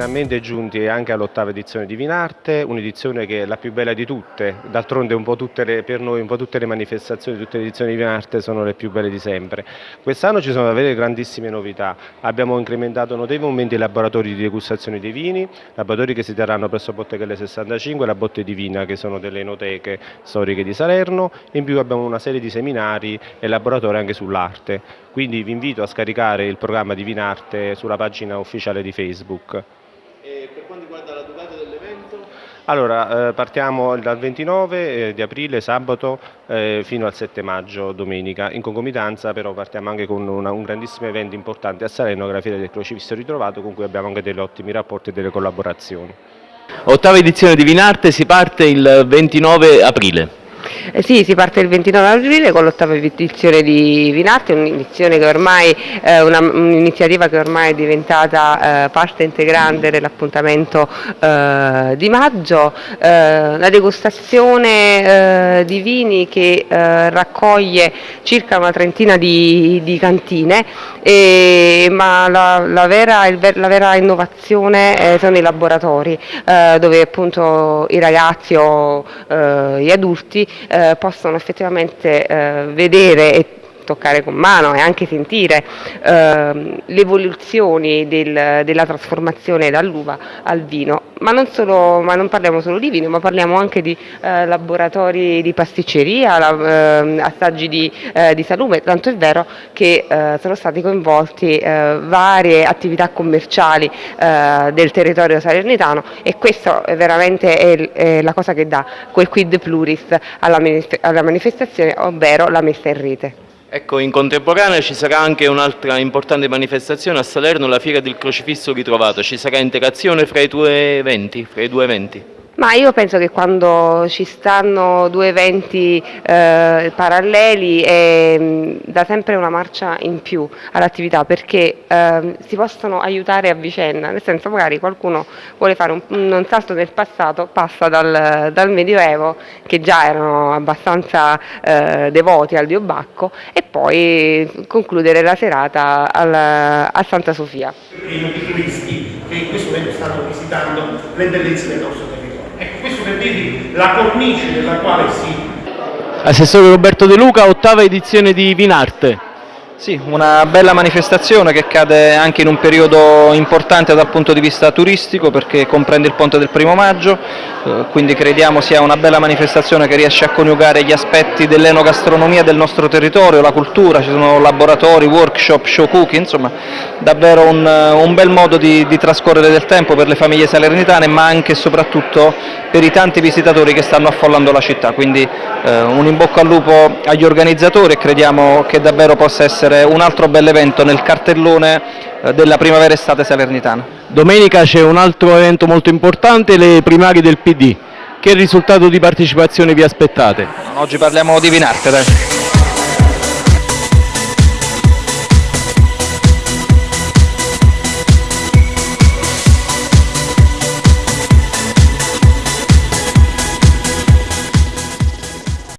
finalmente giunti anche all'ottava edizione di Vinarte, un'edizione che è la più bella di tutte, d'altronde per noi un po' tutte le manifestazioni, tutte le edizioni di Vinarte sono le più belle di sempre. Quest'anno ci sono davvero grandissime novità, abbiamo incrementato notevolmente i laboratori di degustazione dei vini, laboratori che si terranno presso Bottegelle 65 e la Botte Divina che sono delle enoteche storiche di Salerno, in più abbiamo una serie di seminari e laboratori anche sull'arte, quindi vi invito a scaricare il programma di Vinarte sulla pagina ufficiale di Facebook. Per quanto riguarda la durata dell'evento? Allora, eh, partiamo dal 29 eh, di aprile, sabato, eh, fino al 7 maggio, domenica. In concomitanza però partiamo anche con una, un grandissimo evento importante a Salerno, che è la Fiera del Crocifisso Ritrovato, con cui abbiamo anche degli ottimi rapporti e delle collaborazioni. Ottava edizione di Vinarte si parte il 29 aprile. Eh sì, si parte il 29 aprile con l'ottava edizione di Vinarte, un'iniziativa che ormai è diventata eh, parte integrante dell'appuntamento eh, di maggio, eh, la degustazione eh, di vini che eh, raccoglie circa una trentina di, di cantine, e, ma la, la, vera, la, vera, innovazione sono i laboratori dove appunto i ragazzi o gli adulti eh, possono effettivamente eh, vedere e toccare con mano e anche sentire eh, le evoluzioni del, della trasformazione dall'uva al vino, ma non, solo, ma non, parliamo solo di vino, ma parliamo anche di eh, laboratori di pasticceria, la, eh, assaggi di, eh, di, salume, tanto è vero che eh, sono stati coinvolti eh, varie attività commerciali del territorio salernitano e questo è veramente è, è la cosa che dà quel quid pluris alla, alla manifestazione, ovvero la messa in rete. Ecco, in contemporanea ci sarà anche un'altra importante manifestazione a Salerno, la Fiera del Crocifisso Ritrovato. Ci sarà interazione fra i due eventi? Fra i due eventi? Ma io penso che quando ci stanno due eventi eh, paralleli mm, dà sempre una marcia in più all'attività perché eh, si possono aiutare a vicenda, nel senso magari qualcuno vuole fare un, un salto nel passato, passa dal, dal, Medioevo che già erano abbastanza eh, devoti al dio Bacco e poi concludere la serata al, a Santa Sofia. I turisti che in questo momento stanno visitando le bellezze del nostro territorio. Questo la cornice nella quale si... Assessore Roberto De Luca, ottava edizione di Vinarte. Sì, una bella manifestazione che cade anche in un periodo importante dal punto di vista turistico perché comprende il ponte del primo maggio, eh, quindi crediamo sia una bella manifestazione che riesce a coniugare gli aspetti dell'enogastronomia del nostro territorio, la cultura, ci sono laboratori, workshop, show cooking, insomma davvero un, un bel modo di, di, trascorrere del tempo per le famiglie salernitane ma anche e soprattutto per i tanti visitatori che stanno affollando la città, quindi eh, un in bocca al lupo agli organizzatori e crediamo che davvero possa essere essere un altro bel evento nel cartellone eh, della primavera-estate salernitana. Domenica c'è un altro evento molto importante, le primarie del PD. Che risultato di partecipazione vi aspettate? Oggi parliamo di Vinarte. Dai.